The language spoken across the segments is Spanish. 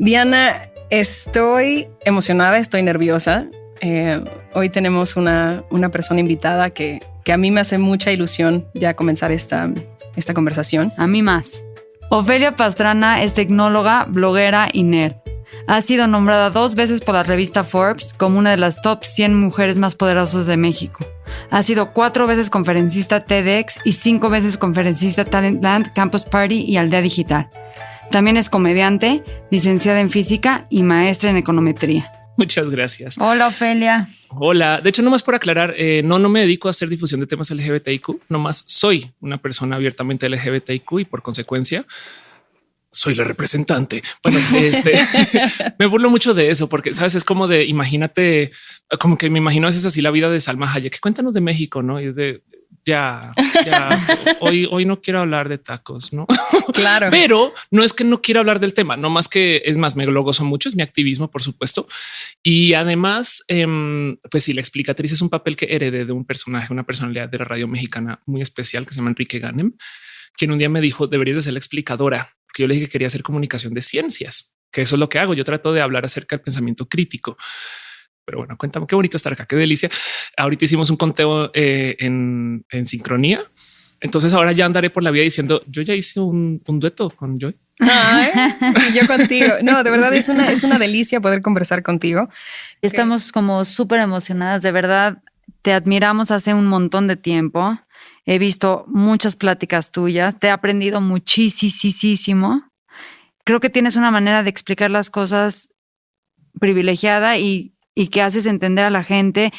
Diana, estoy emocionada, estoy nerviosa. Eh, hoy tenemos una, una persona invitada que, que, a mí me hace mucha ilusión ya comenzar esta, esta conversación. A mí más. Ofelia Pastrana es tecnóloga, bloguera y nerd. Ha sido nombrada dos veces por la revista Forbes como una de las top 100 mujeres más poderosas de México. Ha sido cuatro veces conferencista TEDx y cinco veces conferencista Talentland, Campus Party y Aldea Digital. También es comediante, licenciada en física y maestra en econometría. Muchas gracias. Hola, Ofelia. Hola. De hecho, nomás por aclarar, eh, no, no me dedico a hacer difusión de temas LGBTIQ, nomás soy una persona abiertamente LGBTIQ y por consecuencia soy la representante. Bueno, este me burlo mucho de eso porque sabes, es como de imagínate, como que me imagino a veces así la vida de Salma Hayek. Cuéntanos de México, no? Y es de ya, ya hoy, hoy no quiero hablar de tacos, no? Claro, pero no es que no quiera hablar del tema, no más que es más, me lo gozo mucho, es mi activismo, por supuesto. Y además, eh, pues si la explicatriz es un papel que heredé de un personaje, una personalidad de la radio mexicana muy especial que se llama Enrique Ganem, quien un día me dijo deberías de ser la explicadora, porque yo le dije que quería hacer comunicación de ciencias, que eso es lo que hago. Yo trato de hablar acerca del pensamiento crítico. Pero bueno, cuéntame qué bonito estar acá, qué delicia. Ahorita hicimos un conteo eh, en, en, sincronía. Entonces ahora ya andaré por la vida diciendo yo ya hice un, un dueto con Joy. Ay, yo contigo. No, de verdad sí. es una, es una delicia poder conversar contigo. Estamos como súper emocionadas. De verdad, te admiramos hace un montón de tiempo. He visto muchas pláticas tuyas. Te he aprendido muchísimo. Creo que tienes una manera de explicar las cosas privilegiada y y que haces entender a la gente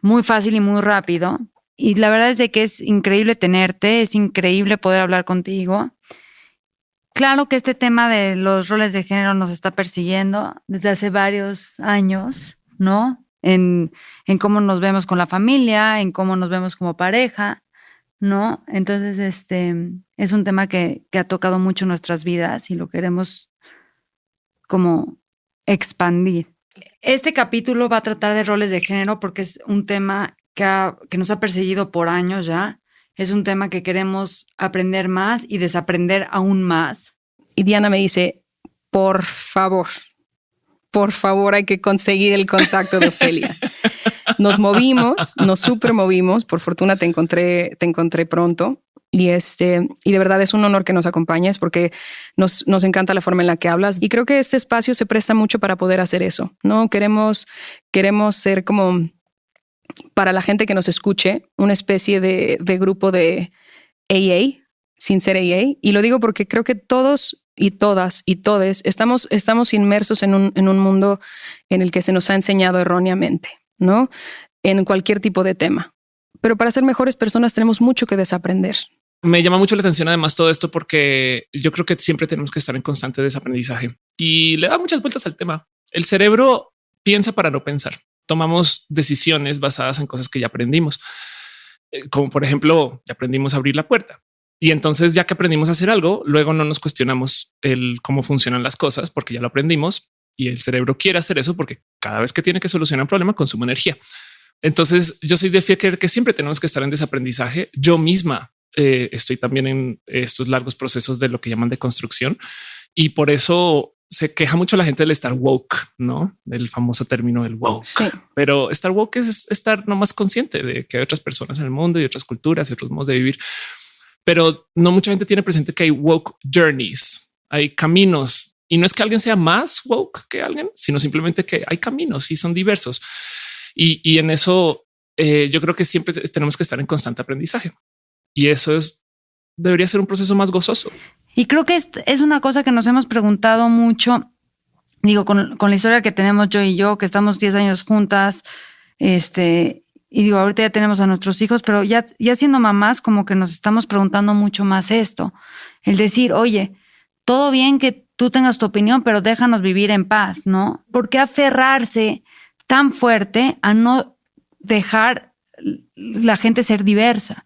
muy fácil y muy rápido. Y la verdad es de que es increíble tenerte, es increíble poder hablar contigo. Claro que este tema de los roles de género nos está persiguiendo desde hace varios años, ¿no? En, en cómo nos vemos con la familia, en cómo nos vemos como pareja, ¿no? Entonces, este es un tema que, que ha tocado mucho nuestras vidas y lo queremos como expandir. Este capítulo va a tratar de roles de género porque es un tema que, ha, que, nos ha perseguido por años ya. Es un tema que queremos aprender más y desaprender aún más. Y Diana me dice, por favor, por favor hay que conseguir el contacto de Ofelia. Nos movimos, nos super movimos. Por fortuna te encontré, te encontré pronto. Y este, y de verdad es un honor que nos acompañes porque nos, nos encanta la forma en la que hablas. Y creo que este espacio se presta mucho para poder hacer eso. No queremos, queremos ser como para la gente que nos escuche, una especie de, de grupo de AA, sin ser AA. Y lo digo porque creo que todos y todas y todes estamos, estamos inmersos en un, en un mundo en el que se nos ha enseñado erróneamente, ¿no? En cualquier tipo de tema. Pero para ser mejores personas tenemos mucho que desaprender. Me llama mucho la atención además todo esto porque yo creo que siempre tenemos que estar en constante desaprendizaje y le da muchas vueltas al tema. El cerebro piensa para no pensar. Tomamos decisiones basadas en cosas que ya aprendimos, eh, como por ejemplo, ya aprendimos a abrir la puerta. Y entonces, ya que aprendimos a hacer algo, luego no nos cuestionamos el cómo funcionan las cosas porque ya lo aprendimos y el cerebro quiere hacer eso porque cada vez que tiene que solucionar un problema consume energía. Entonces, yo soy de fiel que siempre tenemos que estar en desaprendizaje. Yo misma eh, estoy también en estos largos procesos de lo que llaman de construcción y por eso se queja mucho la gente del estar woke, no del famoso término del woke, sí. pero estar woke es estar no más consciente de que hay otras personas en el mundo y otras culturas y otros modos de vivir. Pero no mucha gente tiene presente que hay woke journeys, hay caminos y no es que alguien sea más woke que alguien, sino simplemente que hay caminos y son diversos. Y, y en eso eh, yo creo que siempre tenemos que estar en constante aprendizaje. Y eso es, debería ser un proceso más gozoso. Y creo que es, una cosa que nos hemos preguntado mucho, digo, con, con, la historia que tenemos yo y yo, que estamos 10 años juntas, este, y digo, ahorita ya tenemos a nuestros hijos, pero ya, ya siendo mamás, como que nos estamos preguntando mucho más esto. El decir, oye, todo bien que tú tengas tu opinión, pero déjanos vivir en paz, ¿no? ¿Por qué aferrarse tan fuerte a no dejar la gente ser diversa?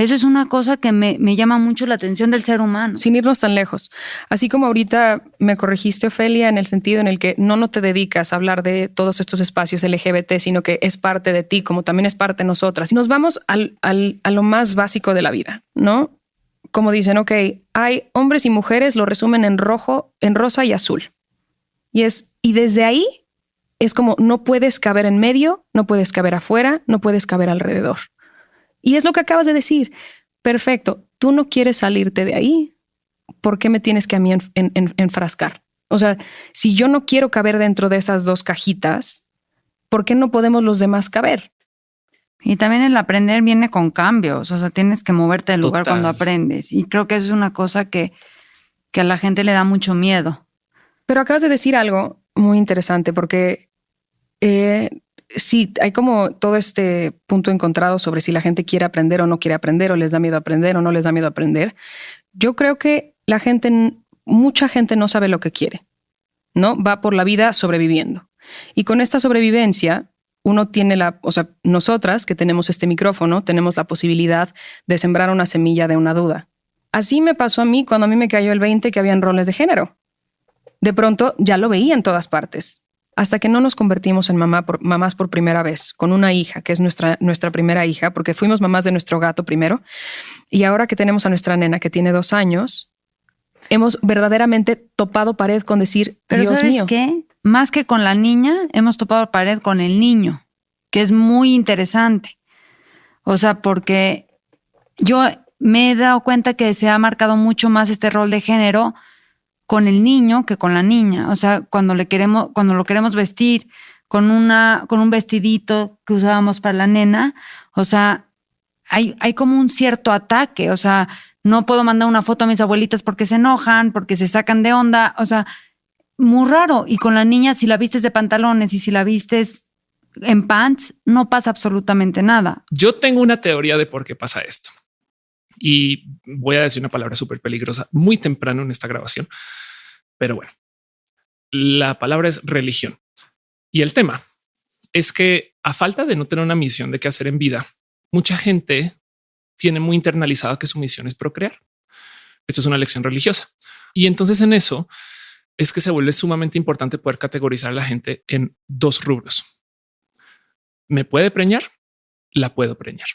Eso es una cosa que me, llama mucho la atención del ser humano. Sin irnos tan lejos. Así como ahorita me corregiste, Ofelia, en el sentido en el que no, no te dedicas a hablar de todos estos espacios LGBT, sino que es parte de ti, como también es parte de nosotras. Y nos vamos al, al, a lo más básico de la vida, ¿no? Como dicen, ok, hay hombres y mujeres, lo resumen en rojo, en rosa y azul. Y es, y desde ahí es como no puedes caber en medio, no puedes caber afuera, no puedes caber alrededor. Y es lo que acabas de decir. Perfecto, tú no quieres salirte de ahí. ¿Por qué me tienes que a mí enfrascar? O sea, si yo no quiero caber dentro de esas dos cajitas, ¿por qué no podemos los demás caber? Y también el aprender viene con cambios, o sea, tienes que moverte del lugar cuando aprendes. Y creo que eso es una cosa que, que a la gente le da mucho miedo. Pero acabas de decir algo muy interesante porque eh, sí, hay como todo este punto encontrado sobre si la gente quiere aprender o no quiere aprender, o les da miedo aprender o no les da miedo aprender. Yo creo que la gente, mucha gente no sabe lo que quiere, ¿no? Va por la vida sobreviviendo. Y con esta sobrevivencia, uno tiene la, o sea, nosotras que tenemos este micrófono, tenemos la posibilidad de sembrar una semilla de una duda. Así me pasó a mí cuando a mí me cayó el 20 que habían roles de género. De pronto ya lo veía en todas partes hasta que no nos convertimos en mamá por, mamás por primera vez, con una hija, que es nuestra, nuestra primera hija, porque fuimos mamás de nuestro gato primero, y ahora que tenemos a nuestra nena que tiene dos años, hemos verdaderamente topado pared con decir, Pero Dios ¿sabes mío. qué? Más que con la niña, hemos topado pared con el niño, que es muy interesante. O sea, porque yo me he dado cuenta que se ha marcado mucho más este rol de género con el niño que con la niña. O sea, cuando le queremos, cuando lo queremos vestir con una, con un vestidito que usábamos para la nena, o sea, hay, hay como un cierto ataque. O sea, no puedo mandar una foto a mis abuelitas porque se enojan, porque se sacan de onda. O sea, muy raro. Y con la niña, si la vistes de pantalones y si la vistes en pants, no pasa absolutamente nada. Yo tengo una teoría de por qué pasa esto. Y voy a decir una palabra súper peligrosa muy temprano en esta grabación. Pero bueno, la palabra es religión. Y el tema es que a falta de no tener una misión de qué hacer en vida, mucha gente tiene muy internalizado que su misión es procrear. Esto es una lección religiosa. Y entonces en eso es que se vuelve sumamente importante poder categorizar a la gente en dos rubros. ¿Me puede preñar? La puedo preñar.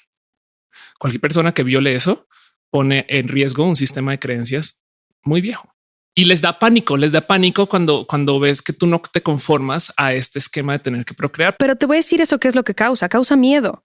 Cualquier persona que viole eso pone en riesgo un sistema de creencias muy viejo y les da pánico, les da pánico cuando, cuando ves que tú no te conformas a este esquema de tener que procrear. Pero te voy a decir eso qué es lo que causa, causa miedo.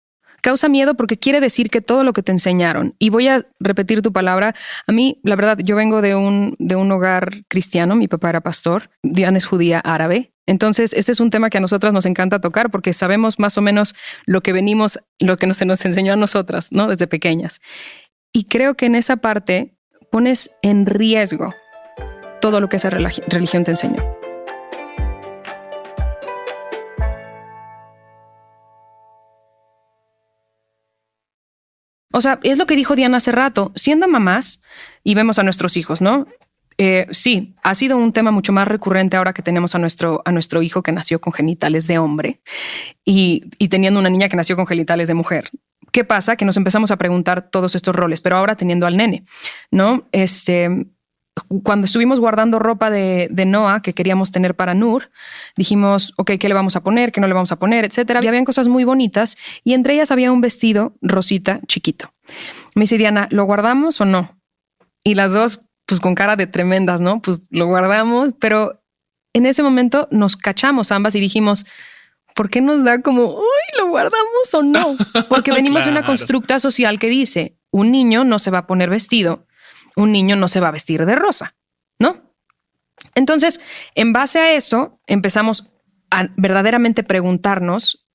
Causa miedo porque quiere decir que todo lo que te enseñaron, y voy a repetir tu palabra, a mí, la verdad, yo vengo de un, de un hogar cristiano, mi papá era pastor, Diana es judía árabe, entonces, este es un tema que a nosotras nos encanta tocar porque sabemos más o menos lo que venimos, lo que se nos enseñó a nosotras, ¿no? Desde pequeñas. Y creo que en esa parte pones en riesgo todo lo que esa religión te enseñó. O sea, es lo que dijo Diana hace rato, siendo mamás y vemos a nuestros hijos, ¿no? Eh, sí, ha sido un tema mucho más recurrente ahora que tenemos a nuestro, a nuestro hijo que nació con genitales de hombre y, y teniendo una niña que nació con genitales de mujer. ¿Qué pasa? Que nos empezamos a preguntar todos estos roles, pero ahora teniendo al nene, ¿no? Este, cuando estuvimos guardando ropa de, de, Noah que queríamos tener para Nur, dijimos, ok, ¿qué le vamos a poner? ¿Qué no le vamos a poner? Etcétera. Y habían cosas muy bonitas y entre ellas había un vestido rosita chiquito. Me dice Diana, ¿lo guardamos o no? Y las dos, pues con cara de tremendas, ¿no? Pues lo guardamos, pero en ese momento nos cachamos ambas y dijimos, ¿por qué nos da como, uy, lo guardamos o no? Porque venimos claro. de una constructa social que dice, un niño no se va a poner vestido un niño no se va a vestir de rosa, ¿no? Entonces, en base a eso, empezamos a verdaderamente preguntarnos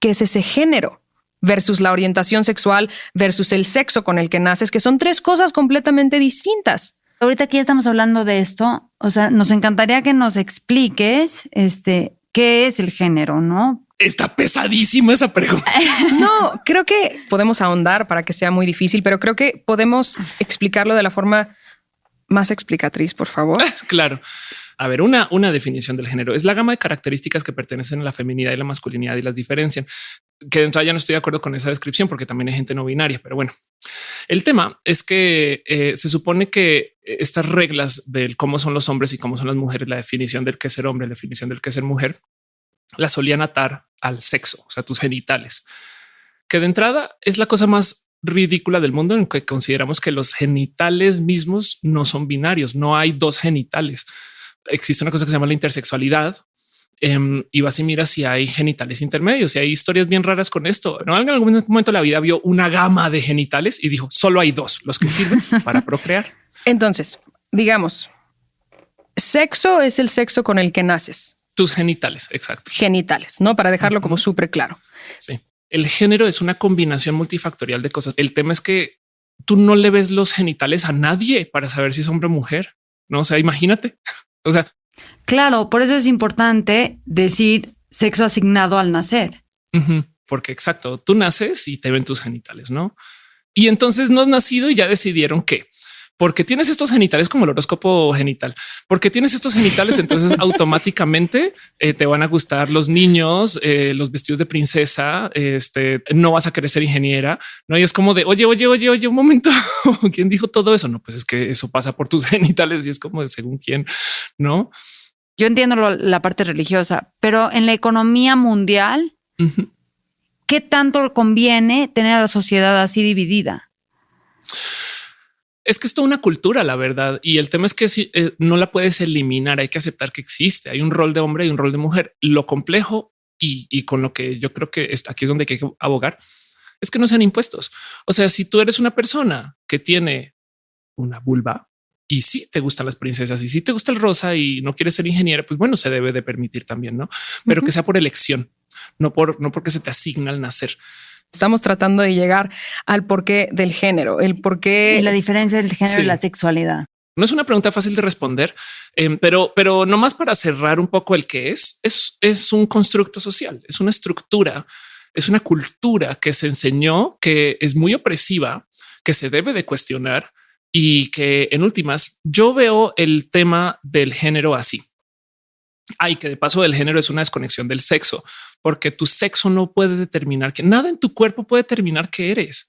qué es ese género versus la orientación sexual versus el sexo con el que naces, que son tres cosas completamente distintas. Ahorita que ya estamos hablando de esto, o sea, nos encantaría que nos expliques este qué es el género, ¿no? Está pesadísima esa pregunta. No, creo que podemos ahondar para que sea muy difícil, pero creo que podemos explicarlo de la forma más explicatriz, por favor. Claro. A ver, una, una definición del género es la gama de características que pertenecen a la feminidad y la masculinidad y las diferencian. Que dentro ya no estoy de acuerdo con esa descripción porque también hay gente no binaria, pero bueno, el tema es que eh, se supone que estas reglas del cómo son los hombres y cómo son las mujeres, la definición del que ser hombre, la definición del que ser mujer, la solían atar al sexo, o sea, tus genitales, que de entrada es la cosa más ridícula del mundo en que consideramos que los genitales mismos no son binarios, no hay dos genitales. existe una cosa que se llama la intersexualidad, em, y vas y miras si hay genitales intermedios, y hay historias bien raras con esto. ¿no? En algún momento la vida vio una gama de genitales y dijo solo hay dos, los que sirven para procrear. Entonces, digamos, sexo es el sexo con el que naces. Tus genitales, exacto. Genitales, no para dejarlo como súper claro. Sí. El género es una combinación multifactorial de cosas. El tema es que tú no le ves los genitales a nadie para saber si es hombre o mujer. No, o sea, imagínate. O sea, claro, por eso es importante decir sexo asignado al nacer. porque exacto, tú naces y te ven tus genitales, no? Y entonces no has nacido y ya decidieron que porque tienes estos genitales como el horóscopo genital, porque tienes estos genitales, entonces automáticamente eh, te van a gustar los niños, eh, los vestidos de princesa, este, no vas a querer ser ingeniera, no? Y es como de, oye, oye, oye, oye, un momento, ¿quién dijo todo eso? No, pues es que eso pasa por tus genitales y es como de según quién, ¿no? Yo entiendo la parte religiosa, pero en la economía mundial, ¿qué tanto conviene tener a la sociedad así dividida? Es que es toda una cultura, la verdad. Y el tema es que si, eh, no la puedes eliminar, hay que aceptar que existe. Hay un rol de hombre y un rol de mujer. Lo complejo y, con lo que yo creo que aquí es donde hay que abogar es que no sean impuestos. O sea, si tú eres una persona que tiene una vulva y si te gustan las princesas y si te gusta el rosa y no quieres ser ingeniera, pues bueno, se debe de permitir también, no? Pero que sea por elección, no por no porque se te asigna al nacer. Estamos tratando de llegar al porqué del género, el porqué. Y la diferencia del género y la sexualidad. No es una pregunta fácil de responder, em, pero, pero no más para cerrar un poco el que es, es, es un constructo social, es una estructura, es una cultura que se enseñó que es muy opresiva, que se debe de cuestionar y que en últimas yo veo el tema del género así. Hay que de paso el género es una desconexión del sexo, porque tu sexo no puede determinar que nada en tu cuerpo puede determinar que eres.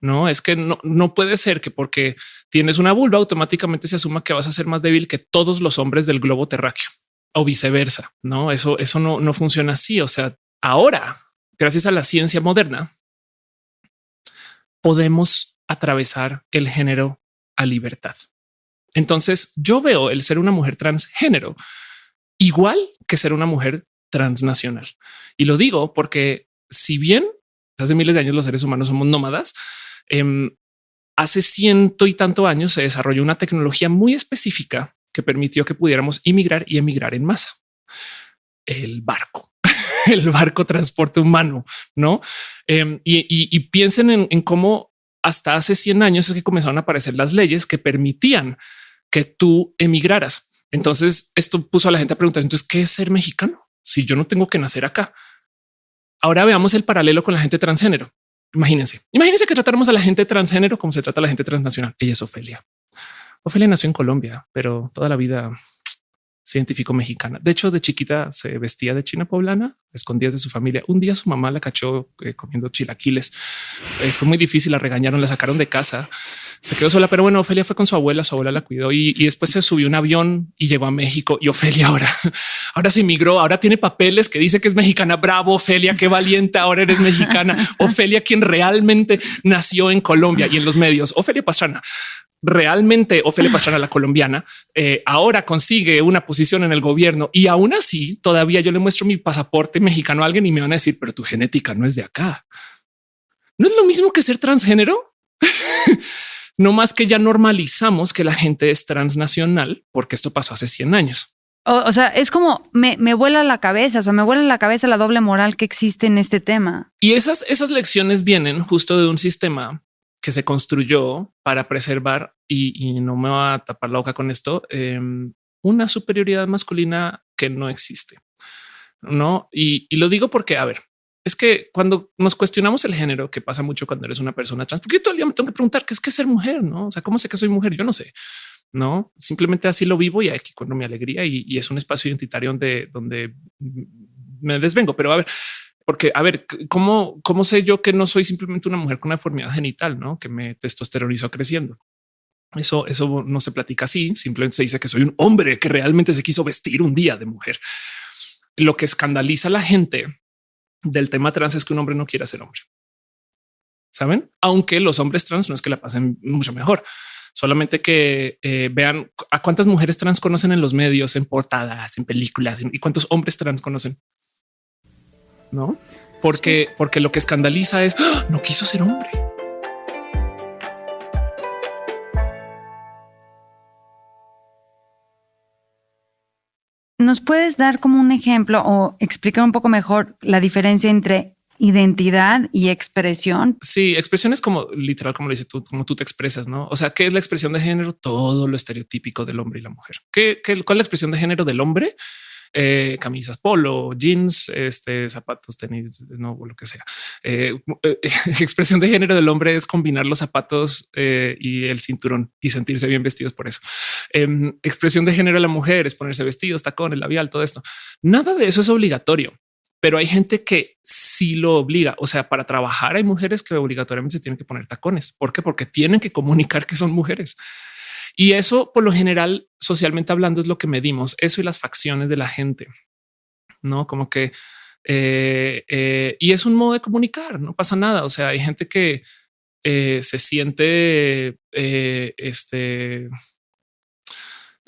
No es que no, no puede ser que porque tienes una vulva automáticamente se asuma que vas a ser más débil que todos los hombres del globo terráqueo o viceversa. No, eso, eso no, no funciona así. O sea, ahora, gracias a la ciencia moderna, podemos atravesar el género a libertad. Entonces yo veo el ser una mujer transgénero igual que ser una mujer transnacional. Y lo digo porque si bien hace miles de años los seres humanos somos nómadas, em, hace ciento y tanto años se desarrolló una tecnología muy específica que permitió que pudiéramos inmigrar y emigrar en masa. El barco, el barco transporte humano, no? Em, y, piensen en, en cómo hasta hace 100 años es que comenzaron a aparecer las leyes que permitían que tú emigraras. Entonces esto puso a la gente a preguntar, entonces, ¿qué es ser mexicano? Si yo no tengo que nacer acá. Ahora veamos el paralelo con la gente transgénero. Imagínense, imagínense que tratáramos a la gente transgénero como se trata a la gente transnacional. Ella es Ofelia. Ofelia nació en Colombia, pero toda la vida se identificó mexicana. De hecho, de chiquita se vestía de china poblana, escondidas de su familia. Un día su mamá la cachó eh, comiendo chilaquiles. Eh, fue muy difícil, la regañaron, la sacaron de casa. Se quedó sola, pero bueno, Ofelia fue con su abuela, su abuela la cuidó y, después se subió un avión y llegó a México. Y Ofelia ahora, ahora se emigró, ahora tiene papeles que dice que es mexicana. Bravo, Ofelia, qué valiente, ahora eres mexicana. Ofelia, quien realmente nació en Colombia y en los medios. Ofelia Pastrana realmente Ofelia Pastrana, la colombiana, eh, ahora consigue una posición en el gobierno y aún así todavía yo le muestro mi pasaporte mexicano a alguien y me van a decir, pero tu genética no es de acá. No es lo mismo que ser transgénero. no más que ya normalizamos que la gente es transnacional porque esto pasó hace 100 años. O, sea, es como me, me, vuela la cabeza, o sea, me vuela la cabeza la doble moral que existe en este tema. Y esas, esas lecciones vienen justo de un sistema que se construyó para preservar y, no me va a tapar la boca con esto, em, una superioridad masculina que no existe. No, y, lo digo porque, a ver, es que cuando nos cuestionamos el género, que pasa mucho cuando eres una persona trans, porque todo el día me tengo que preguntar qué es que ser mujer, no? O sea, cómo sé que soy mujer? Yo no sé, no simplemente así lo vivo y aquí cuando mi alegría y, es un espacio identitario donde, donde me desvengo. Pero a ver, porque, a ver, ¿cómo, ¿cómo sé yo que no soy simplemente una mujer con una deformidad genital, ¿no? que me testosteronizó creciendo? Eso, eso no se platica así, simplemente se dice que soy un hombre que realmente se quiso vestir un día de mujer. Lo que escandaliza a la gente del tema trans es que un hombre no quiera ser hombre. Saben, aunque los hombres trans no es que la pasen mucho mejor, Solamente que eh, vean a cuántas mujeres trans conocen en los medios, en portadas, en películas y cuántos hombres trans conocen. No, porque, porque lo que escandaliza es ¡Ah! no quiso ser hombre. ¿Nos puedes dar como un ejemplo o explicar un poco mejor la diferencia entre identidad y expresión? Sí, expresión es como literal, como lo dices tú, como tú te expresas, ¿no? O sea, ¿qué es la expresión de género? Todo lo estereotípico del hombre y la mujer. ¿Qué, qué cuál es la expresión de género del hombre? Eh, camisas polo, jeans, este, zapatos, tenis, no, lo que sea. Eh, eh, expresión de género del hombre es combinar los zapatos y el cinturón y sentirse bien vestidos por eso. Em, expresión de género de la mujer es ponerse vestidos, tacones, labial, todo esto. Nada de eso es obligatorio pero hay gente que sí lo obliga. O sea, para trabajar hay mujeres que obligatoriamente tienen que poner tacones. ¿Por qué? Porque tienen que comunicar que son mujeres. Y eso, por lo general, socialmente hablando, es lo que medimos. Eso y las facciones de la gente, no como que eh, eh, y es un modo de comunicar. No pasa nada. O sea, hay gente que eh, se siente este.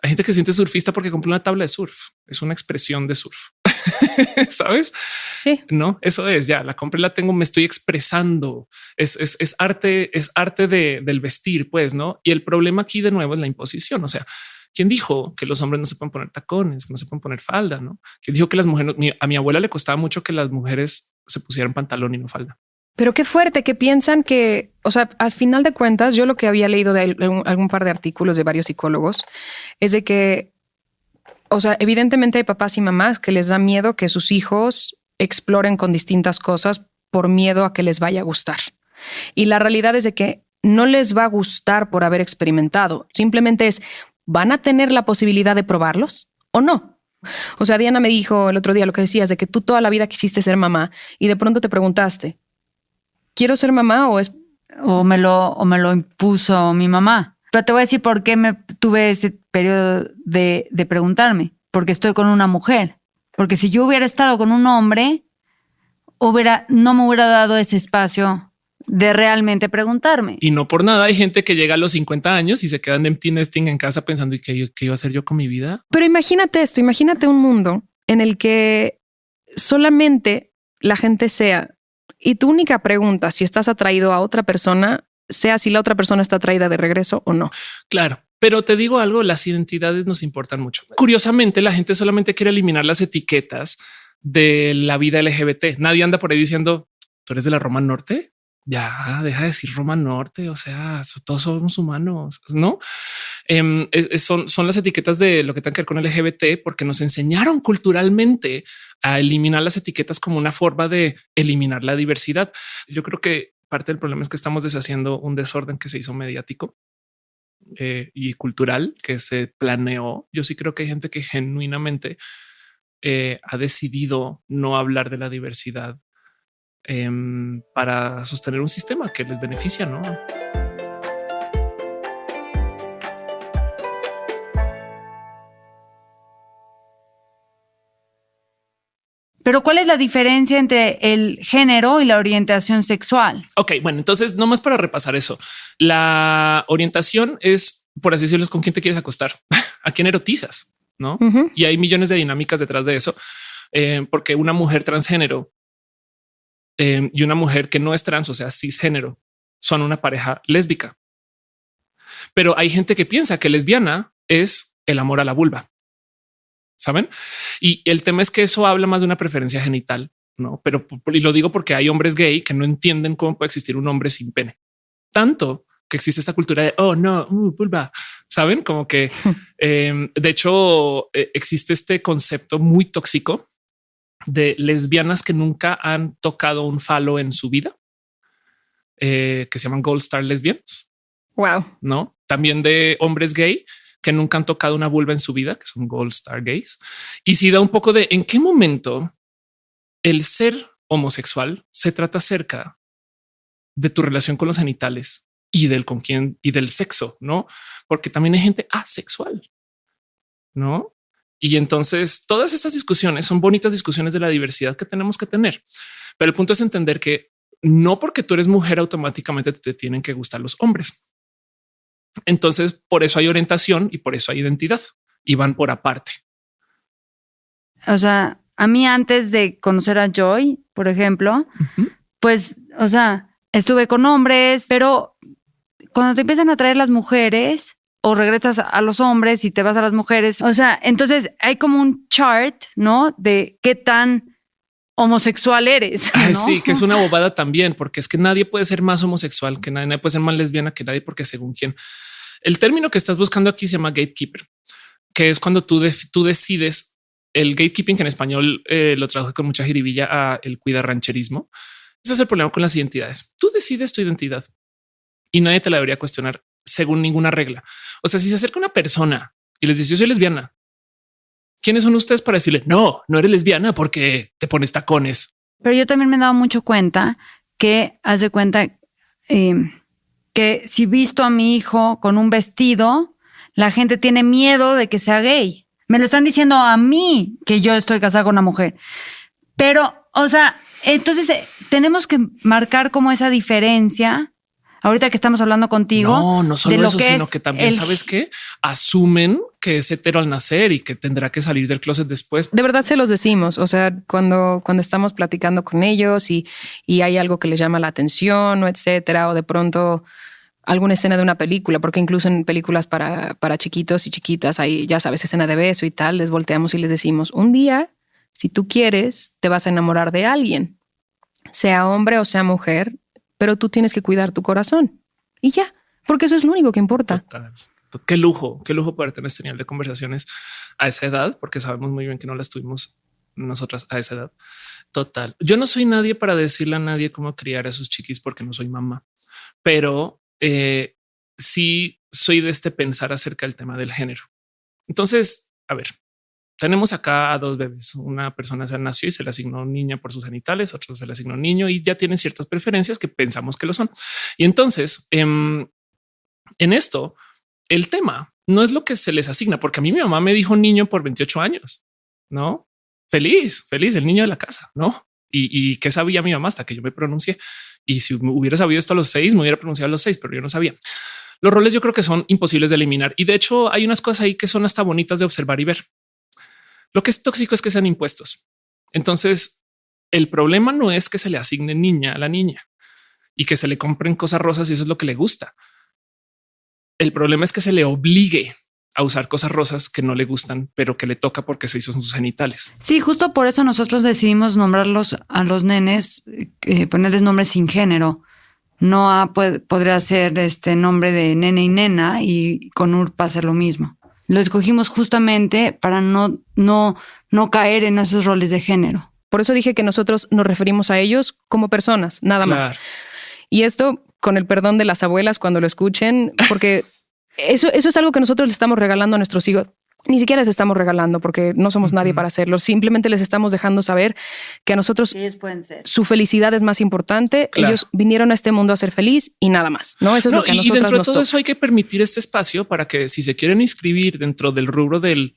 Hay gente que siente surfista porque compró una tabla de surf. Es una expresión de surf. ¿Sabes? Sí. No, eso es ya la compré, la tengo, me estoy expresando. Es, es, es arte, es arte de, del vestir, pues no. Y el problema aquí de nuevo es la imposición. O sea, ¿quién dijo que los hombres no se pueden poner tacones, que no se pueden poner falda? No, ¿Quién dijo que las mujeres, a mi abuela le costaba mucho que las mujeres se pusieran pantalón y no falda. Pero qué fuerte que piensan que, o sea, al final de cuentas, yo lo que había leído de algún, algún par de artículos de varios psicólogos es de que o sea, evidentemente hay papás y mamás que les da miedo que sus hijos exploren con distintas cosas por miedo a que les vaya a gustar. Y la realidad es de que no les va a gustar por haber experimentado. Simplemente es, ¿van a tener la posibilidad de probarlos o no? O sea, Diana me dijo el otro día lo que decías de que tú toda la vida quisiste ser mamá y de pronto te preguntaste, ¿quiero ser mamá o es... O me lo, o me lo impuso mi mamá. Pero te voy a decir por qué me tuve ese periodo de, preguntarme. Porque estoy con una mujer. Porque si yo hubiera estado con un hombre, hubiera, no me hubiera dado ese espacio de realmente preguntarme. Y no por nada hay gente que llega a los 50 años y se quedan empty nesting en casa pensando qué, qué iba a hacer yo con mi vida. Pero imagínate esto, imagínate un mundo en el que solamente la gente sea y tu única pregunta si estás atraído a otra persona sea si la otra persona está traída de regreso o no. Claro. Pero te digo algo, las identidades nos importan mucho. Curiosamente, la gente solamente quiere eliminar las etiquetas de la vida LGBT. Nadie anda por ahí diciendo, tú eres de la Roma Norte. Ya deja de decir Roma Norte. O sea, todos somos humanos, no? Em, son, son las etiquetas de lo que tiene que ver con LGBT, porque nos enseñaron culturalmente a eliminar las etiquetas como una forma de eliminar la diversidad. Yo creo que parte del problema es que estamos deshaciendo un desorden que se hizo mediático eh, y cultural que se planeó. Yo sí creo que hay gente que genuinamente eh, ha decidido no hablar de la diversidad em, para sostener un sistema que les beneficia, ¿no? Pero ¿cuál es la diferencia entre el género y la orientación sexual? Ok, bueno, entonces nomás para repasar eso. La orientación es, por así decirlo, con quién te quieres acostar, a quién erotizas, ¿no? Y hay millones de dinámicas detrás de eso, eh, porque una mujer transgénero eh, y una mujer que no es trans, o sea, cisgénero, son una pareja lésbica. Pero hay gente que piensa que lesbiana es el amor a la vulva saben? Y el tema es que eso habla más de una preferencia genital, no? Pero y lo digo porque hay hombres gay que no entienden cómo puede existir un hombre sin pene. Tanto que existe esta cultura de oh no, uh, vulva, saben? Como que em, de hecho e, existe este concepto muy tóxico de lesbianas que nunca han tocado un falo en su vida, eh, que se llaman Gold Star lesbianas. Wow. No, también de hombres gay que nunca han tocado una vulva en su vida, que son Gold Star Gays. Y si da un poco de en qué momento el ser homosexual se trata cerca de tu relación con los genitales y del con quién y del sexo, no? Porque también hay gente asexual, no? Y entonces todas estas discusiones son bonitas discusiones de la diversidad que tenemos que tener. Pero el punto es entender que no porque tú eres mujer automáticamente te tienen que gustar los hombres. Entonces, por eso hay orientación y por eso hay identidad y van por aparte. O sea, a mí antes de conocer a Joy, por ejemplo, pues, o sea, estuve con hombres, pero cuando te empiezan a traer las mujeres o regresas a los hombres y te vas a las mujeres, o sea, entonces hay como un chart, ¿no? De qué tan homosexual eres. Sí, que es una bobada también, porque es que nadie puede ser más homosexual que nadie, nadie puede ser más lesbiana que nadie, porque según quién. El término que estás buscando aquí se llama gatekeeper, que es cuando tú, tú decides el gatekeeping, que en español eh, lo traduje con mucha jiribilla a el rancherismo. Ese es el problema con las identidades. Tú decides tu identidad y nadie te la debería cuestionar según ninguna regla. O sea, si se acerca una persona y les dice yo soy lesbiana, ¿quiénes son ustedes para decirle no, no eres lesbiana porque te pones tacones? Pero yo también me he dado mucho cuenta que haz de cuenta em, que si visto a mi hijo con un vestido, la gente tiene miedo de que sea gay. Me lo están diciendo a mí que yo estoy casada con una mujer. Pero, o sea, entonces eh, tenemos que marcar como esa diferencia. Ahorita que estamos hablando contigo. No, no solo eso, sino que también sabes que asumen que es hetero al nacer y que tendrá que salir del closet después. De verdad se los decimos. O sea, cuando, cuando estamos platicando con ellos y, y hay algo que les llama la atención o etcétera, o de pronto alguna escena de una película, porque incluso en películas para, para chiquitos y chiquitas hay, ya sabes, escena de beso y tal, les volteamos y les decimos, un día si tú quieres, te vas a enamorar de alguien, sea hombre o sea mujer, pero tú tienes que cuidar tu corazón y ya, porque eso es lo único que importa. Qué lujo, qué lujo poder tener este nivel de conversaciones a esa edad, porque sabemos muy bien que no las tuvimos nosotras a esa edad. Total. Yo no soy nadie para decirle a nadie cómo criar a sus chiquis porque no soy mamá, pero eh, sí soy de este pensar acerca del tema del género. Entonces, a ver, tenemos acá a dos bebés. Una persona se nació y se le asignó niña por sus genitales, otro se le asignó niño y ya tienen ciertas preferencias que pensamos que lo son. Y entonces em, en esto, el tema no es lo que se les asigna, porque a mí mi mamá me dijo niño por 28 años, no feliz, feliz, el niño de la casa, no? Y, que sabía mi mamá hasta que yo me pronuncié. Y si hubiera sabido esto a los seis, me hubiera pronunciado a los seis, pero yo no sabía. Los roles yo creo que son imposibles de eliminar. Y de hecho hay unas cosas ahí que son hasta bonitas de observar y ver. Lo que es tóxico es que sean impuestos. Entonces, el problema no es que se le asigne niña a la niña y que se le compren cosas rosas y eso es lo que le gusta. El problema es que se le obligue a usar cosas rosas que no le gustan, pero que le toca porque se hizo sus genitales. Sí, justo por eso nosotros decidimos nombrarlos a los nenes, eh, ponerles nombres sin género. No podría ser este nombre de nene y nena y con UR pasa lo mismo. Lo escogimos justamente para no, no, no caer en esos roles de género. Por eso dije que nosotros nos referimos a ellos como personas, nada más. Y esto con el perdón de las abuelas cuando lo escuchen, porque eso, eso es algo que nosotros le estamos regalando a nuestros hijos ni siquiera les estamos regalando porque no somos nadie para hacerlo. Simplemente les estamos dejando saber que a nosotros su felicidad es más importante. Ellos vinieron a este mundo a ser feliz y nada más. No, eso es lo que a nosotros Y dentro de todo eso hay que permitir este espacio para que si se quieren inscribir dentro del rubro del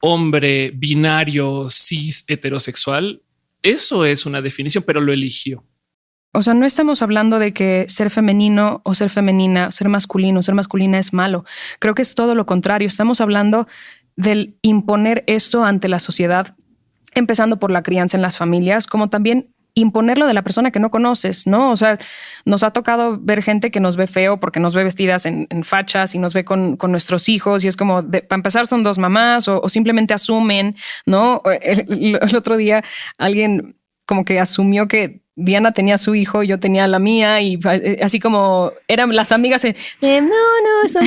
hombre binario, cis, heterosexual, eso es una definición, pero lo eligió. O sea, no estamos hablando de que ser femenino o ser femenina, ser masculino o ser masculina es malo. Creo que es todo lo contrario. Estamos hablando del imponer esto ante la sociedad, empezando por la crianza en las familias, como también imponerlo de la persona que no conoces, ¿no? O sea, nos ha tocado ver gente que nos ve feo porque nos ve vestidas en, fachas y nos ve con, nuestros hijos y es como, para empezar son dos mamás o, simplemente asumen, ¿no? El, otro día alguien como que asumió que Diana tenía su hijo, yo tenía la mía y eh, así como eran las amigas, eh, no, no, eso,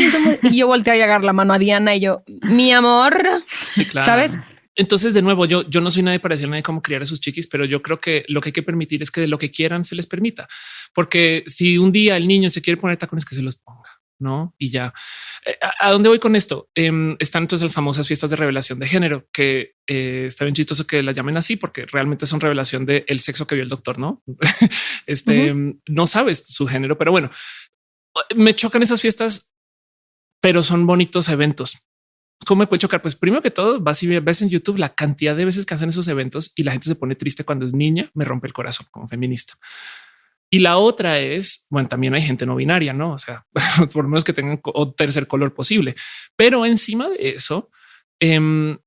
y yo volteé a llegar la mano a Diana y yo, mi amor, sí, claro. ¿sabes? Entonces, de nuevo, yo, yo no soy nadie para decir nadie cómo criar a sus chiquis, pero yo creo que lo que hay que permitir es que de lo que quieran se les permita, porque si un día el niño se quiere poner tacones, que se los ponga, no? Y ya eh, a, dónde voy con esto? Em, están entonces las famosas fiestas de revelación de género, que eh, está bien chistoso que las llamen así, porque realmente son revelación del el sexo que vio el doctor, no? este no sabes su género, pero bueno, me chocan esas fiestas, pero son bonitos eventos ¿Cómo me puede chocar? Pues primero que todo, vas y ves en YouTube la cantidad de veces que hacen esos eventos y la gente se pone triste cuando es niña, me rompe el corazón como feminista. Y la otra es, bueno, también hay gente no binaria, no? O sea, por lo menos que tengan o tercer color posible. Pero encima de eso, em,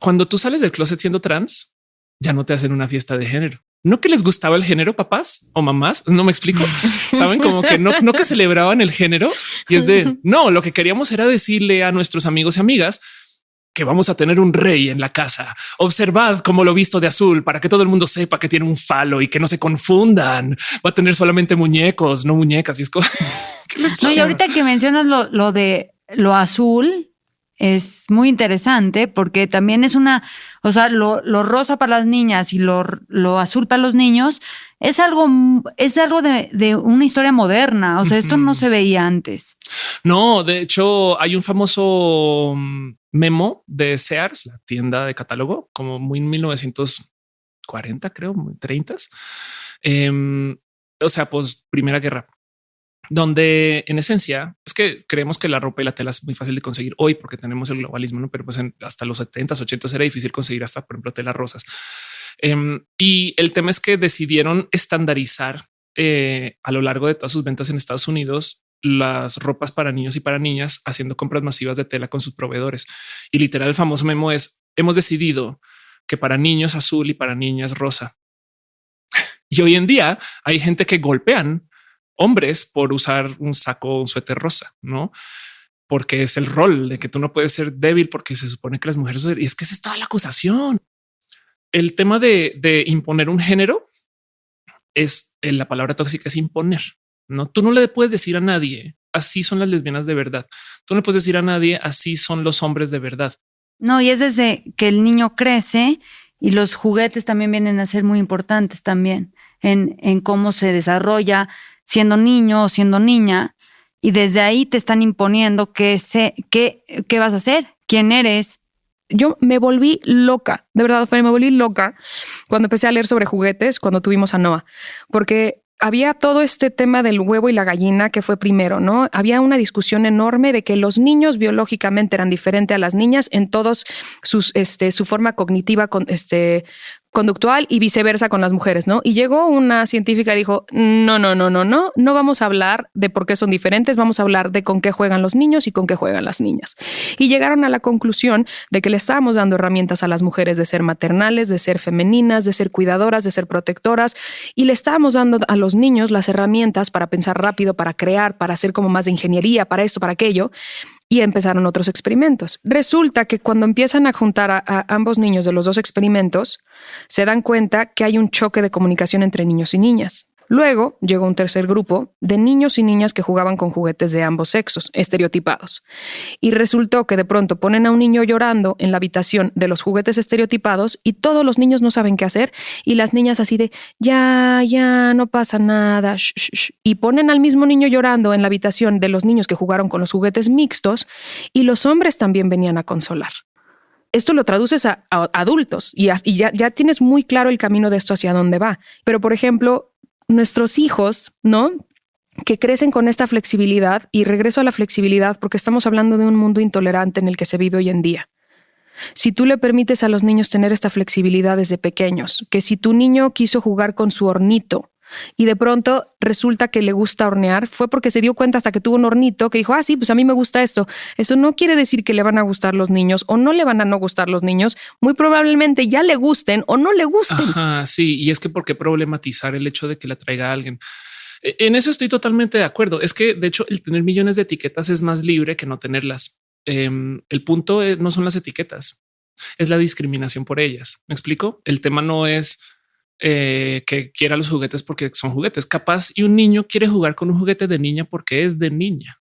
cuando tú sales del closet siendo trans, ya no te hacen una fiesta de género. No que les gustaba el género, papás o mamás. No me explico. Saben como que no, no que celebraban el género y es de no. Lo que queríamos era decirle a nuestros amigos y amigas que vamos a tener un rey en la casa. Observad cómo lo visto de azul para que todo el mundo sepa que tiene un falo y que no se confundan. Va a tener solamente muñecos, no muñecas. Y es como no, y ahorita que mencionas lo, lo de lo azul, es muy interesante porque también es una, o sea, lo, rosa para las niñas y lo, lo, azul para los niños es algo, es algo de, de una historia moderna. O sea, esto no se veía antes. No, de hecho, hay un famoso mm, memo de Sears, la tienda de catálogo, como muy en 1940, creo, 30. Em, o sea, pues Primera Guerra donde en esencia es que creemos que la ropa y la tela es muy fácil de conseguir hoy porque tenemos el globalismo, ¿no? pero pues hasta los 70s, 80 era difícil conseguir hasta, por ejemplo, telas rosas. Em, y el tema es que decidieron estandarizar eh, a lo largo de todas sus ventas en Estados Unidos las ropas para niños y para niñas haciendo compras masivas de tela con sus proveedores. Y literal el famoso memo es hemos decidido que para niños azul y para niñas rosa. y hoy en día hay gente que golpean hombres por usar un saco, un suéter rosa, no? Porque es el rol de que tú no puedes ser débil porque se supone que las mujeres y es que esa es toda la acusación. El tema de, imponer un género es eh, la palabra tóxica es imponer. No, tú no le puedes decir a nadie así son las lesbianas de verdad. Tú no puedes decir a nadie así son los hombres de verdad. No, y es desde que el niño crece y los juguetes también vienen a ser muy importantes también en, en cómo se desarrolla siendo niño o siendo niña, y desde ahí te están imponiendo qué, sé, qué, qué vas a hacer, quién eres. Yo me volví loca, de verdad, me volví loca cuando empecé a leer sobre juguetes, cuando tuvimos a Noah, porque había todo este tema del huevo y la gallina que fue primero, ¿no? Había una discusión enorme de que los niños biológicamente eran diferentes a las niñas en todos sus, este, su forma cognitiva, con, este, conductual y viceversa con las mujeres, ¿no? Y llegó una científica y dijo, no, no, no, no, no, no vamos a hablar de por qué son diferentes, vamos a hablar de con qué juegan los niños y con qué juegan las niñas. Y llegaron a la conclusión de que le estábamos dando herramientas a las mujeres de ser maternales, de ser femeninas, de ser cuidadoras, de ser protectoras, y le estábamos dando a los niños las herramientas para pensar rápido, para crear, para hacer como más de ingeniería, para esto, para aquello y empezaron otros experimentos. Resulta que cuando empiezan a juntar a, ambos niños de los dos experimentos, se dan cuenta que hay un choque de comunicación entre niños y niñas. Luego llegó un tercer grupo de niños y niñas que jugaban con juguetes de ambos sexos, estereotipados. Y resultó que de pronto ponen a un niño llorando en la habitación de los juguetes estereotipados y todos los niños no saben qué hacer y las niñas así de, ya, ya, no pasa nada. Y ponen al mismo niño llorando en la habitación de los niños que jugaron con los juguetes mixtos y los hombres también venían a consolar esto lo traduces a, adultos y, ya, ya, tienes muy claro el camino de esto hacia dónde va. Pero, por ejemplo, nuestros hijos, ¿no? que crecen con esta flexibilidad y regreso a la flexibilidad porque estamos hablando de un mundo intolerante en el que se vive hoy en día. Si tú le permites a los niños tener esta flexibilidad desde pequeños, que si tu niño quiso jugar con su hornito y de pronto resulta que le gusta hornear, fue porque se dio cuenta hasta que tuvo un hornito que dijo, ah, sí, pues a mí me gusta esto. Eso no quiere decir que le van a gustar los niños o no le van a no gustar los niños. Muy probablemente ya le gusten o no le gusten. Ajá, sí, y es que por qué problematizar el hecho de que le traiga a alguien. E, en eso estoy totalmente de acuerdo. Es que de hecho el tener millones de etiquetas es más libre que no tenerlas. Em, el punto no son las etiquetas, es la discriminación por ellas. Me explico. El tema no es eh, que quiera los juguetes porque son juguetes. Capaz y un niño quiere jugar con un juguete de niña porque es de niña.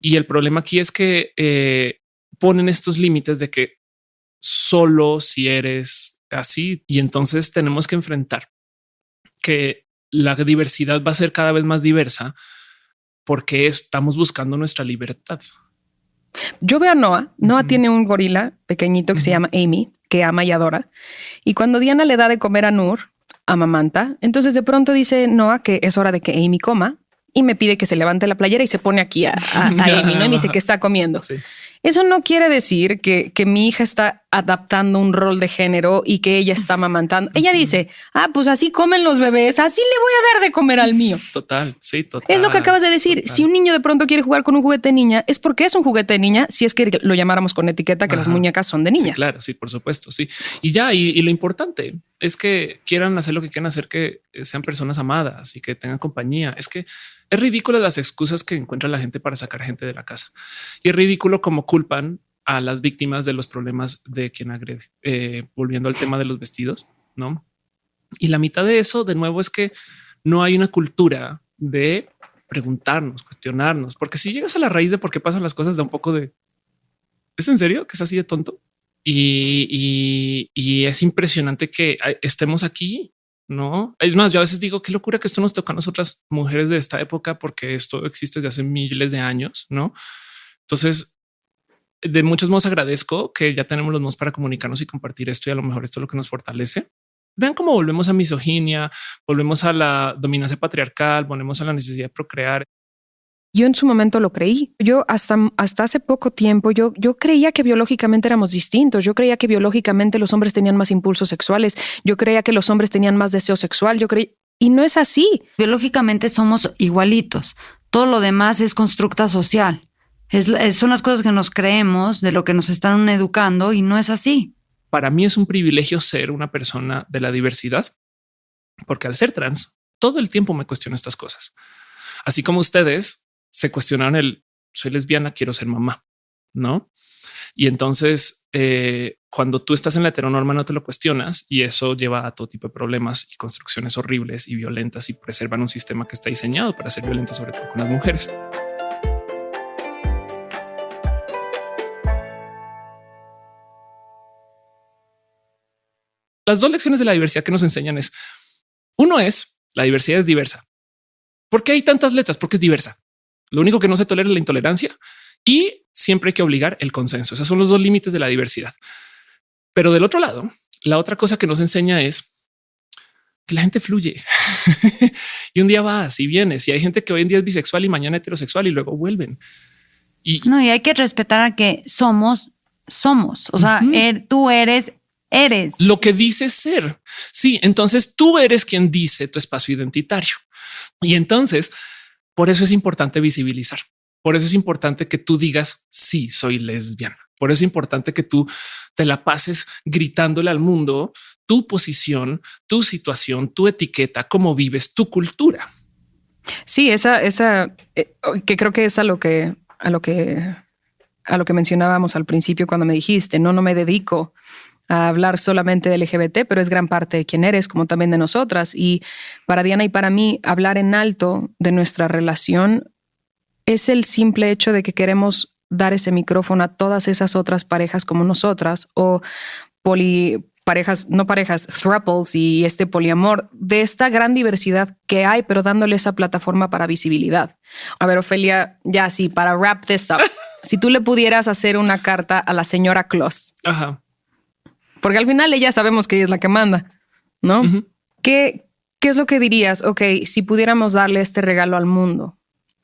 Y el problema aquí es que eh, ponen estos límites de que solo si eres así y entonces tenemos que enfrentar que la diversidad va a ser cada vez más diversa porque estamos buscando nuestra libertad. Yo veo a Noah. Noah tiene un gorila pequeñito que se llama Amy que ama y adora. Y cuando Diana le da de comer a Nur, amamanta, entonces de pronto dice Noah que es hora de que Amy coma y me pide que se levante la playera y se pone aquí a, Amy, ¿no? Y me dice que está comiendo. Eso no quiere decir que, que mi hija está adaptando un rol de género y que ella está mamantando. Ella dice, ah, pues así comen los bebés, así le voy a dar de comer al mío. Total, sí, total. Es lo que acabas de decir. total. Si un niño de pronto quiere jugar con un juguete de niña, es porque es un juguete de niña, si es que lo llamáramos con etiqueta que las muñecas son de Sí, niñas. claro, sí, por supuesto, sí. Y ya, y, y lo importante es que quieran hacer lo que quieran hacer, que sean personas amadas y que tengan compañía. Es que es ridículo las excusas que encuentra la gente para sacar gente de la casa. Y es ridículo como culpan a las víctimas de los problemas de quien agrede. Eh, volviendo al tema de los vestidos, ¿no? Y la mitad de eso, de nuevo, es que no hay una cultura de preguntarnos, cuestionarnos, porque si llegas a la raíz de por qué pasan las cosas, da un poco de ¿Es en serio que es así de tonto? Y, y- es impresionante que estemos aquí, ¿no? Es más, yo a veces digo, qué locura que esto nos toca a nosotras mujeres de esta época, porque esto existe desde hace miles de años, ¿no? Entonces, de muchos modos agradezco que ya tenemos los modos para comunicarnos y compartir esto y a lo mejor esto es lo que nos fortalece. Vean cómo volvemos a misoginia, volvemos a la dominancia patriarcal, volvemos a la necesidad de procrear. Yo en su momento lo creí. Yo hasta, hasta hace poco tiempo, yo, yo creía que biológicamente éramos distintos. Yo creía que biológicamente los hombres tenían más impulsos sexuales. Yo creía que los hombres tenían más deseo sexual. Yo creí, y no es así. Biológicamente somos igualitos. Todo lo demás es constructa social. Es, es- son las cosas que nos creemos de lo que nos están educando y no es así. para mí es un privilegio ser una persona de la diversidad, porque al ser trans, todo el tiempo me cuestiono estas cosas. Así como ustedes se cuestionaron el soy lesbiana, quiero ser mamá, no? Y entonces, eh, cuando tú estás en la heteronorma, no te lo cuestionas y eso lleva a todo tipo de problemas y construcciones horribles y violentas y preservan un sistema que está diseñado para ser violento, sobre todo con las mujeres. las dos lecciones de la diversidad que nos enseñan es uno es la diversidad es diversa. ¿Por qué hay tantas letras? Porque es diversa. Lo único que no se tolera es la intolerancia y siempre hay que obligar el consenso. Esos son los dos límites de la diversidad. Pero del otro lado, la otra cosa que nos enseña es que la gente fluye y un día vas y vienes y hay gente que hoy en día es bisexual y mañana heterosexual y luego vuelven. Y No, y hay que respetar a que somos, somos. O sea, er- tú eres, eres. lo que dice ser. Sí, entonces tú eres quien dice tu espacio identitario. Y entonces, por eso es importante visibilizar. Por eso es importante que tú digas, sí, soy lesbiana. Por eso es importante que tú te la pases gritándole al mundo tu posición, tu situación, tu etiqueta, cómo vives, tu cultura. Sí, esa, esa, eh, que creo que es a lo que, a lo que, a lo que mencionábamos al principio cuando me dijiste, no, no me dedico a hablar solamente del LGBT, pero es gran parte de quién eres, como también de nosotras. Y para Diana y para mí, hablar en alto de nuestra relación es el simple hecho de que queremos dar ese micrófono a todas esas otras parejas como nosotras o poli parejas, no parejas, thruples y este poliamor, de esta gran diversidad que hay, pero dándole esa plataforma para visibilidad. A ver, Ofelia, ya sí, para wrap this up, si tú le pudieras hacer una carta a la señora Kloss, Ajá. Porque al final ella sabemos que ella es la que manda, ¿no? ¿Qué, ¿Qué es lo que dirías? Ok, si pudiéramos darle este regalo al mundo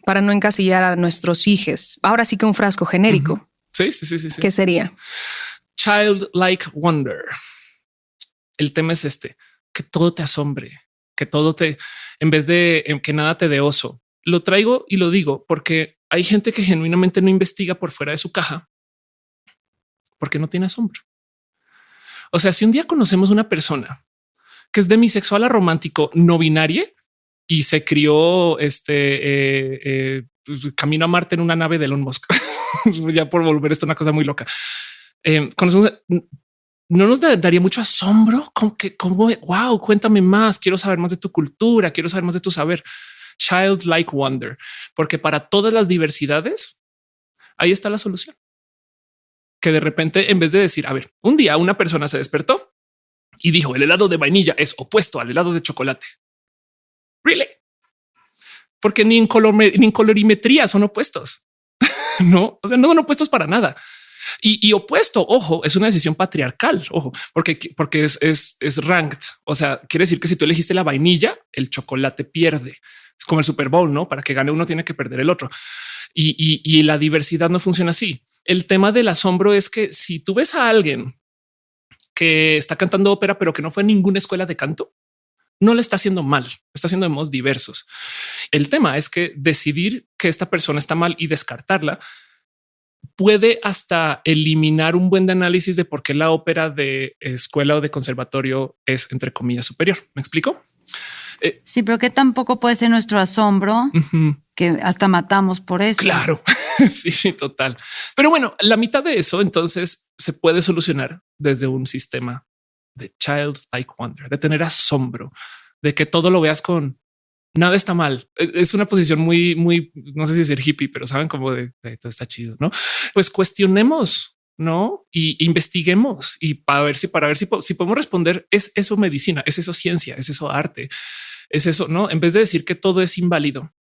para no encasillar a nuestros hijos, ahora sí que un frasco genérico, Sí, sí, sí, sí. sí. ¿qué sería? Childlike wonder. El tema es este, que todo te asombre, que todo te, en vez de que nada te dé oso. Lo traigo y lo digo porque hay gente que genuinamente no investiga por fuera de su caja porque no tiene asombro. O sea, si un día conocemos una persona que es demisexual a romántico no binaria y se crió este eh, eh, camino a Marte en una nave de Elon Musk, ya por volver esto una cosa muy loca. Eh, conocemos, no nos da- daría mucho asombro como que como wow, cuéntame más. Quiero saber más de tu cultura, quiero saber más de tu saber. Childlike wonder, porque para todas las diversidades ahí está la solución. Que de repente, en vez de decir, a ver, un día una persona se despertó y dijo el helado de vainilla es opuesto al helado de chocolate. Really? Porque ni en, color, ni en colorimetría son opuestos. no, o sea, no son opuestos para nada. Y, y opuesto, ojo, es una decisión patriarcal, ojo, porque, porque es, es, es ranked. O sea, quiere decir que si tú elegiste la vainilla, el chocolate pierde. Es como el Super Bowl, ¿no? Para que gane uno tiene que perder el otro. Y, la diversidad no funciona así. El tema del asombro es que si tú ves a alguien que está cantando ópera, pero que no fue a ninguna escuela de canto, no le está haciendo mal, está haciendo de modos diversos. El tema es que decidir que esta persona está mal y descartarla puede hasta eliminar un buen análisis de por qué la ópera de escuela o de conservatorio es entre comillas superior. ¿Me explico? Eh, sí, pero que tampoco puede ser nuestro asombro que hasta matamos por eso. Claro, sí, sí, total. Pero bueno, la mitad de eso entonces se puede solucionar desde un sistema de child like wonder, de tener asombro, de que todo lo veas con nada está mal. Es una posición muy, muy, no sé si decir hippie, pero saben como de, todo está chido, no? Pues cuestionemos, no? Y investiguemos y para ver si, para ver si, si podemos responder, es eso medicina, es eso ciencia, es eso arte es eso, ¿no? En vez de decir que todo es inválido,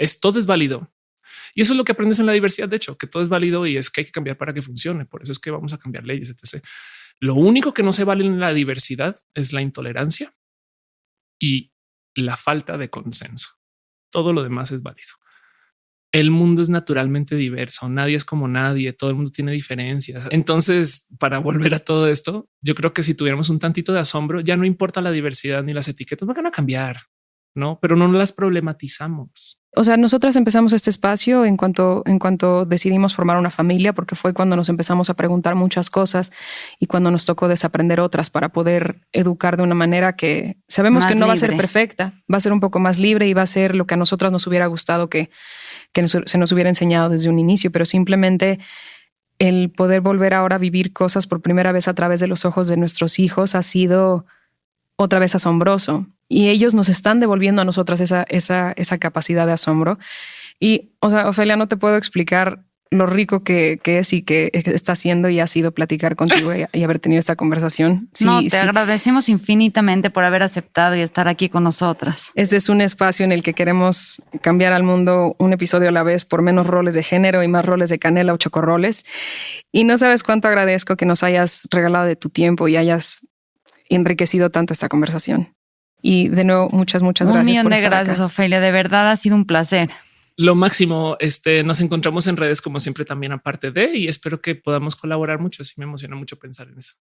es todo es válido. Y eso es lo que aprendes en la diversidad, de hecho, que todo es válido y es que hay que cambiar para que funcione. Por eso es que vamos a cambiar leyes, etc. Lo único que no se vale en la diversidad es la intolerancia y la falta de consenso. Todo lo demás es válido el mundo es naturalmente diverso, nadie es como nadie, todo el mundo tiene diferencias. Entonces, para volver a todo esto, yo creo que si tuviéramos un tantito de asombro, ya no importa la diversidad ni las etiquetas, van a cambiar, ¿no? Pero no las problematizamos. O sea, nosotras empezamos este espacio en cuanto, en cuanto decidimos formar una familia, porque fue cuando nos empezamos a preguntar muchas cosas y cuando nos tocó desaprender otras para poder educar de una manera que sabemos que no va a ser perfecta, va a ser un poco más libre y va a ser lo que a nosotras nos hubiera gustado que que se nos hubiera enseñado desde un inicio, pero simplemente el poder volver ahora a vivir cosas por primera vez a través de los ojos de nuestros hijos ha sido otra vez asombroso. Y ellos nos están devolviendo a nosotras esa, esa, esa capacidad de asombro. Y, o sea, Ofelia, no te puedo explicar lo rico que, es y que está haciendo y ha sido platicar contigo y, haber tenido esta conversación. no, te agradecemos infinitamente por haber aceptado y estar aquí con nosotras. Este es un espacio en el que queremos cambiar al mundo un episodio a la vez por menos roles de género y más roles de canela o chocorroles. Y no sabes cuánto agradezco que nos hayas regalado de tu tiempo y hayas enriquecido tanto esta conversación. Y de nuevo, muchas, muchas gracias. Un millón de gracias, Ofelia. De verdad ha sido un placer lo máximo. Este nos encontramos en redes como siempre también aparte de y espero que podamos colaborar mucho. Así me emociona mucho pensar en eso.